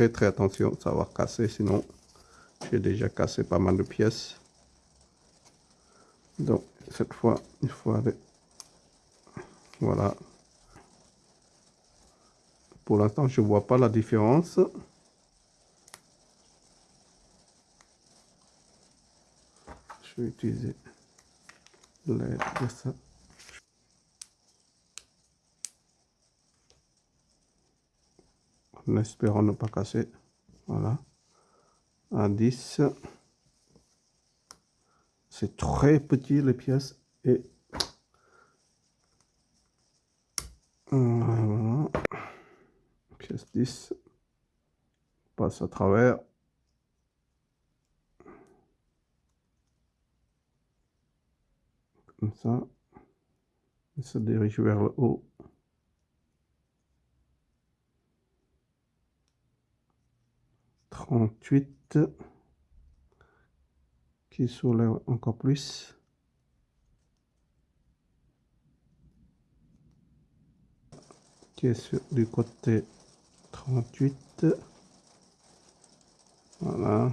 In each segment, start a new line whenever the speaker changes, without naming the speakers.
très très attention, ça va casser, sinon j'ai déjà cassé pas mal de pièces. Donc cette fois, il faut aller... Voilà. Pour l'instant, je vois pas la différence. Je vais utiliser l'aide de ça. En espérant ne pas casser. Voilà. À 10. C'est très petit les pièces et voilà. Pièce 10 passe à travers. Comme ça. Il se dirige vers le haut. 38 qui soulève encore plus. Qui est sur, du côté 38. Voilà.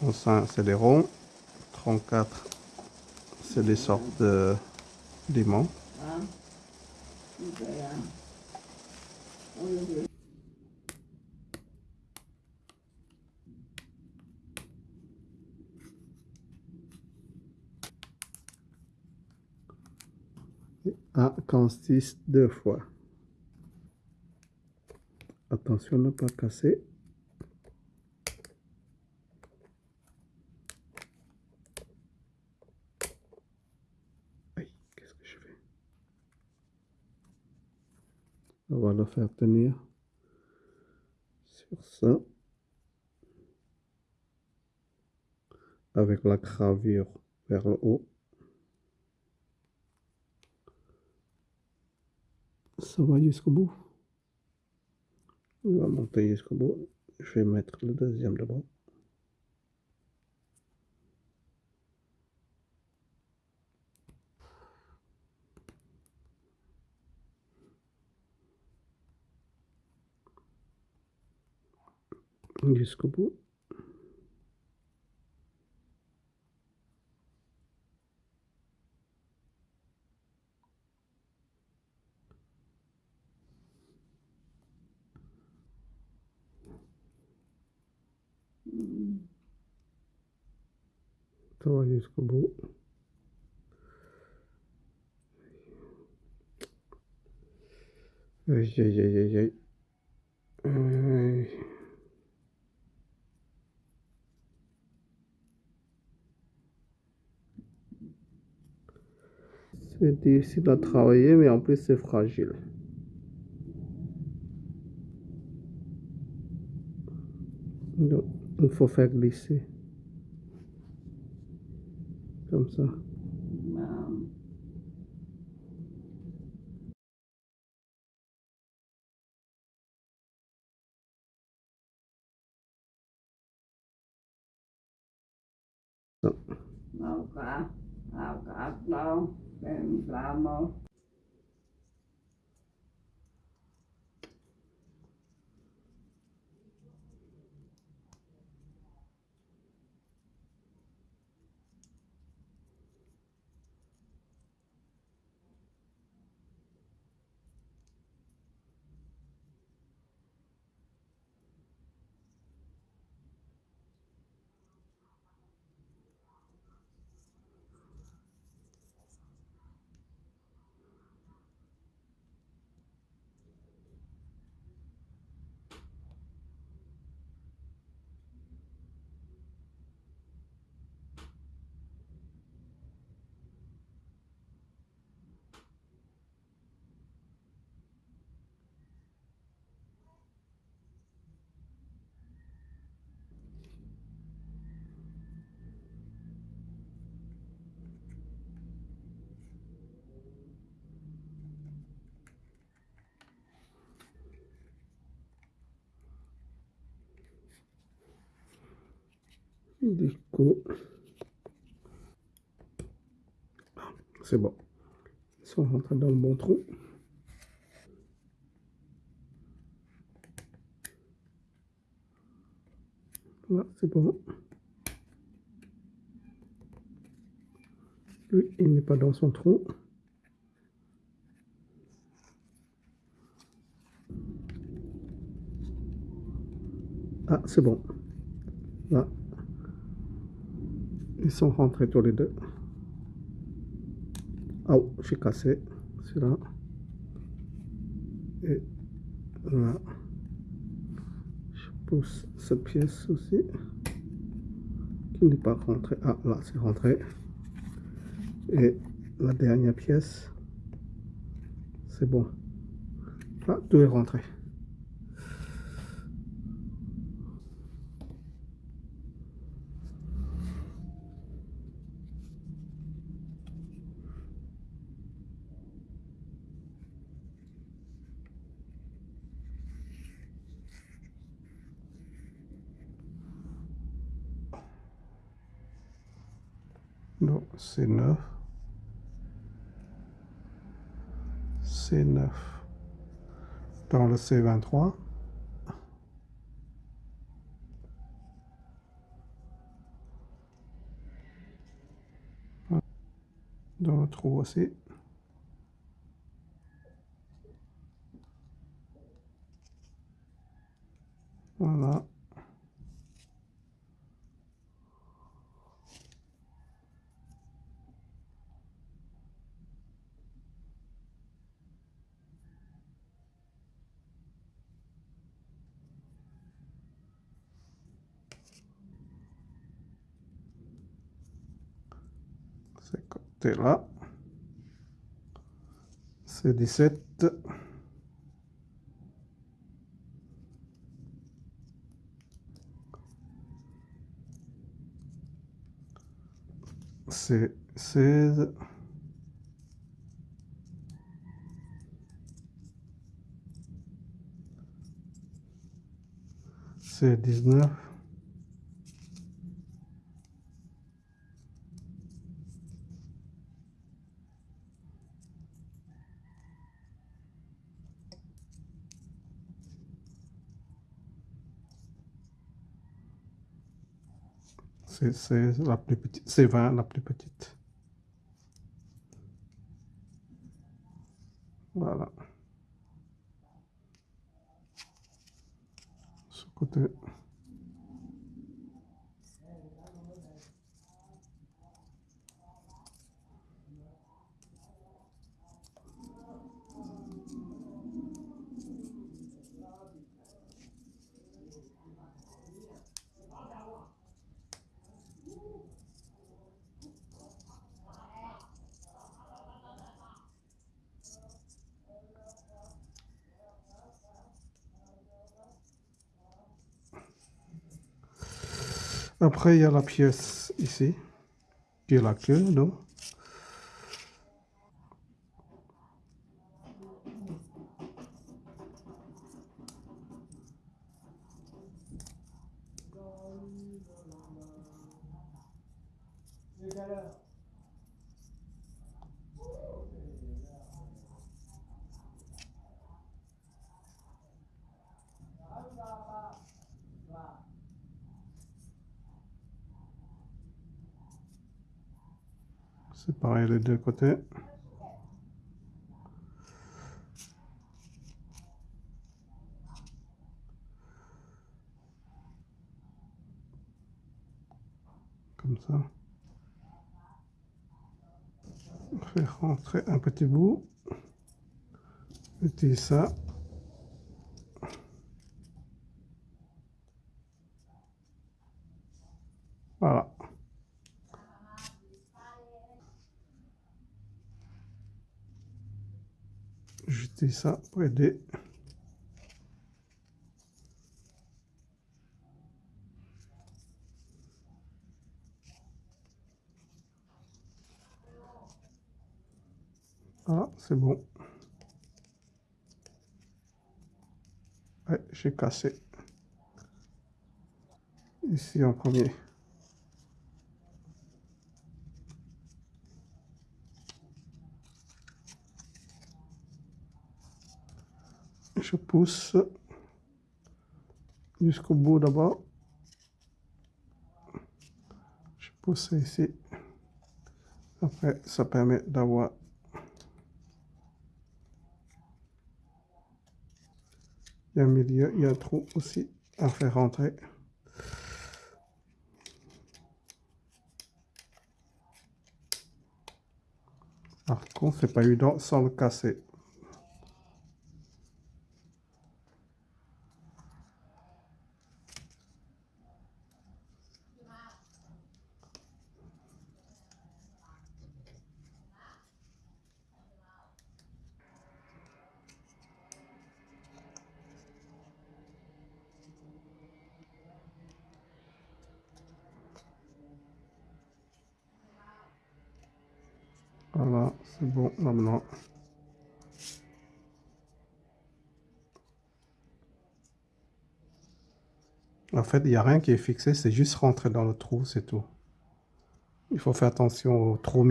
35 c'est des ronds. 34 c'est des sortes de A consiste deux fois. Attention ne pas casser. Faire tenir sur ça avec la gravure vers le haut. Ça va jusqu'au bout. On va monter jusqu'au bout. Je vais mettre le deuxième de bras jusqu'au bout. Ça va jusqu'au C'est difficile à travailler, mais en plus c'est fragile. Donc, il faut faire glisser. Comme ça.
Vamos.
Du coup, c'est bon. sont rentrés dans le bon trou. Voilà, c'est bon. Lui, il n'est pas dans son trou. Ah, c'est bon. Là. Ils sont rentrés tous les deux. Oh, j'ai cassé celui-là. Et là. Je pousse cette pièce aussi. Qui n'est pas rentrée. Ah, là, c'est rentré. Et la dernière pièce. C'est bon. Ah, tout est rentré. Non, c'est neuf. C'est neuf. Dans le C23. Dans le trou aussi. Voilà. Ce côté-là. C'est 17. C'est 16. C'est 19. C'est la plus petite, c'est 20 la plus petite. Voilà. Ce côté. Après, il y a la pièce ici, qui est la queue, C'est pareil les deux côtés. Comme ça. Faire rentrer un petit bout. Mettez ça. Voilà. Jeter ça pour aider. Ah, c'est bon. Ouais, j'ai cassé. Ici en premier. Je pousse jusqu'au bout d'abord. Je pousse ici. Après, ça permet d'avoir il y a un milieu, il y a un trou aussi à faire rentrer. Par contre, c'est pas évident sans le casser. Voilà, c'est bon maintenant. En fait, il n'y a rien qui est fixé, c'est juste rentrer dans le trou, c'est tout. Il faut faire attention au trou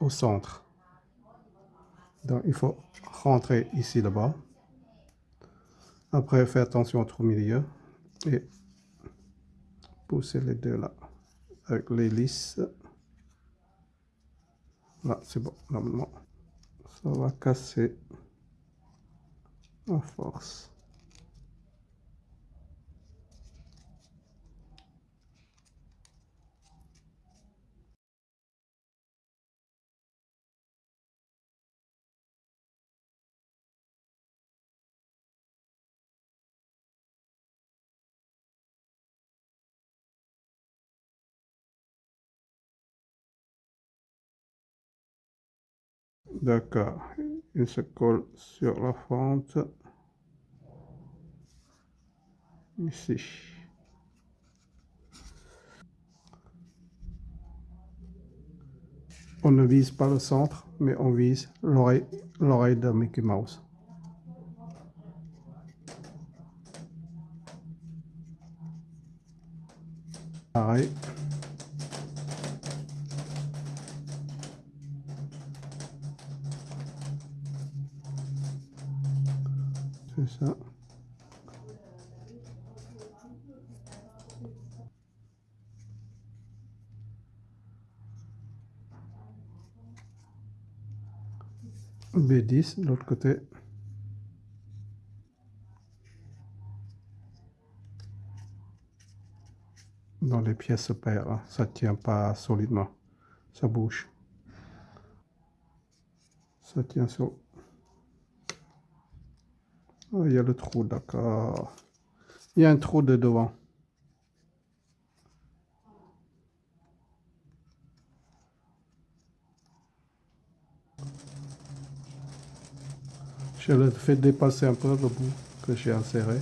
au centre. Donc, il faut rentrer ici là-bas. Après, faire attention au trou milieu et pousser les deux là avec lisses. Là, c'est bon, normalement. Ça va casser à force. D'accord. Il se colle sur la fente. Ici. On ne vise pas le centre, mais on vise l'oreille de Mickey Mouse. Pareil. Ça. B10 de l'autre côté. Dans les pièces paires, hein. ça tient pas solidement, ça bouge. Ça tient sur Oh, il y a le trou, d'accord. Il y a un trou de devant. Je le fais dépasser un peu le bout que j'ai inséré.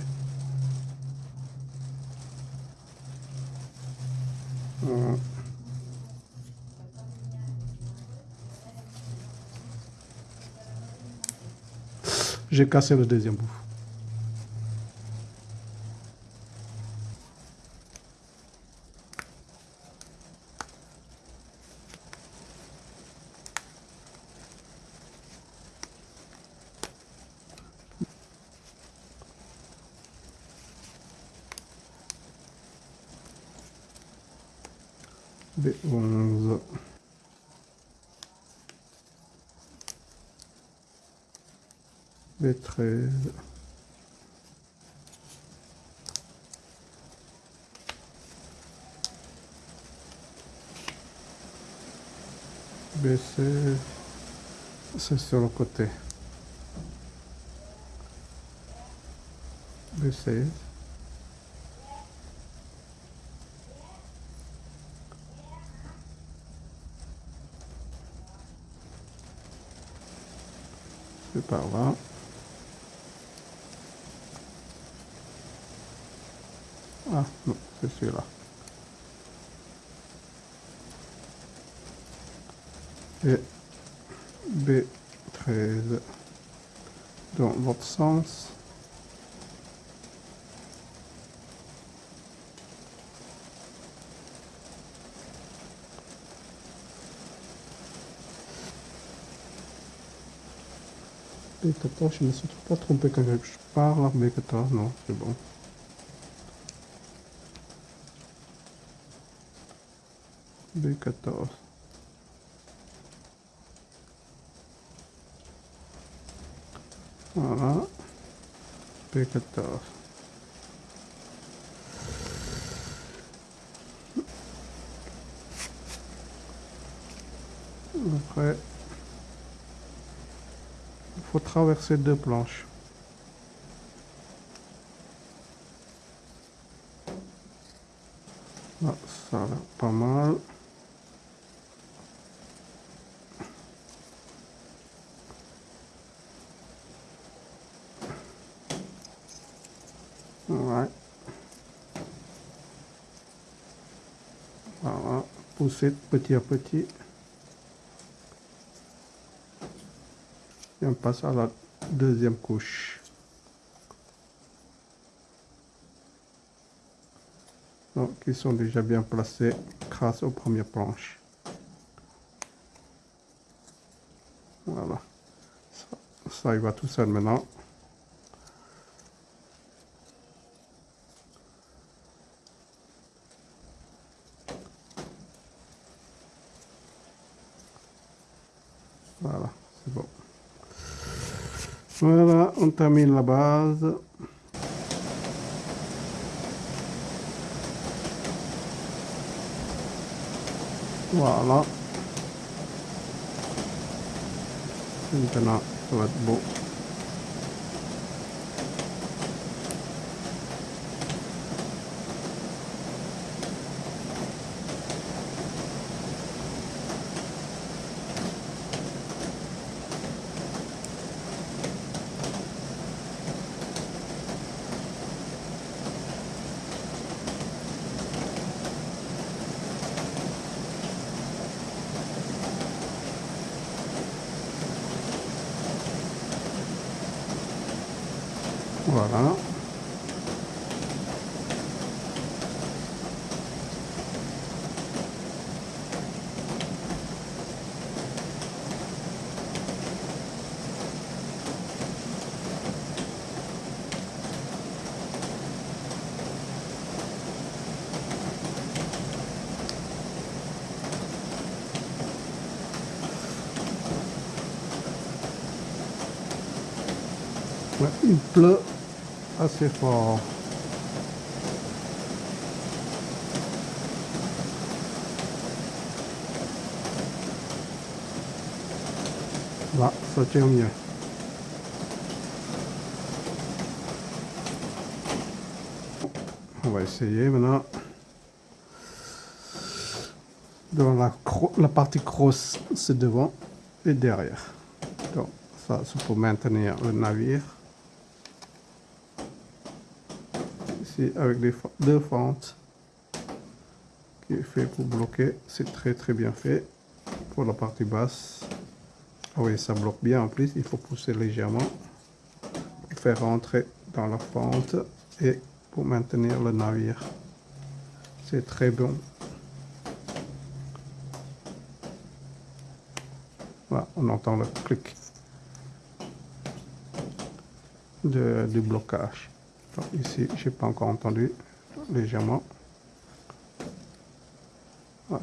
J'ai cassé le deuxième bout. B13. B16. C'est sur le côté. B16. C'est par là. Ah non, c'est celui-là. Et B13 dans l'autre sens. B14, je ne me suis pas trompé quand je parle. B14, non, c'est bon. B14. Voilà. B14. Après, il faut traverser deux planches. Là, ça va pas mal. Ouais. Voilà, petit à petit. Et on passe à la deuxième couche. Donc, ils sont déjà bien placés grâce aux premières planches. Voilà. Ça, ça y va tout seul maintenant. On termine la base. Voilà. Maintenant, ça va être beau. Voilà. Ouais, il pleut assez fort. Là, ça tient mieux. On va essayer maintenant. Dans la, la partie crosse, c'est devant et derrière. Donc, ça, c'est pour maintenir le navire. Avec des deux fentes qui est fait pour bloquer. C'est très très bien fait pour la partie basse. Ah oui, ça bloque bien en plus. Il faut pousser légèrement pour faire rentrer dans la fente et pour maintenir le navire. C'est très bon. Voilà, on entend le clic de, du blocage. Ici, j'ai pas encore entendu légèrement. Ah.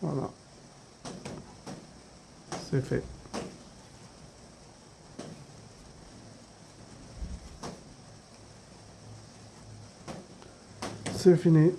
Voilà. C'est fait. C'est fini.